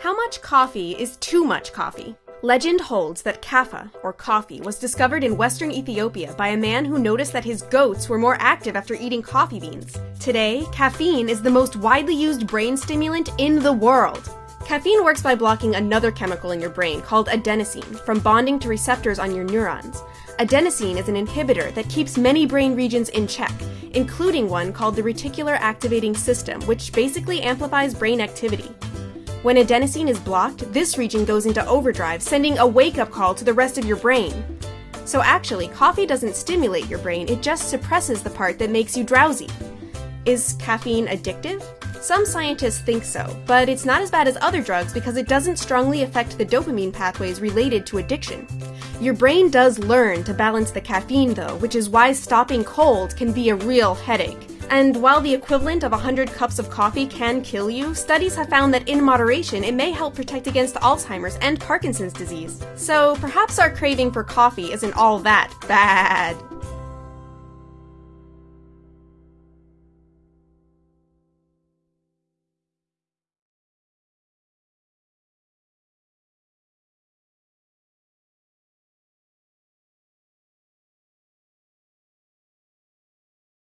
How much coffee is too much coffee? Legend holds that kaffa, or coffee, was discovered in western Ethiopia by a man who noticed that his goats were more active after eating coffee beans. Today, caffeine is the most widely used brain stimulant in the world. Caffeine works by blocking another chemical in your brain called adenosine from bonding to receptors on your neurons. Adenosine is an inhibitor that keeps many brain regions in check, including one called the reticular activating system, which basically amplifies brain activity. When adenosine is blocked, this region goes into overdrive, sending a wake-up call to the rest of your brain. So actually, coffee doesn't stimulate your brain, it just suppresses the part that makes you drowsy. Is caffeine addictive? Some scientists think so, but it's not as bad as other drugs because it doesn't strongly affect the dopamine pathways related to addiction. Your brain does learn to balance the caffeine though, which is why stopping cold can be a real headache. And while the equivalent of 100 cups of coffee can kill you, studies have found that in moderation it may help protect against Alzheimer's and Parkinson's disease. So perhaps our craving for coffee isn't all that bad.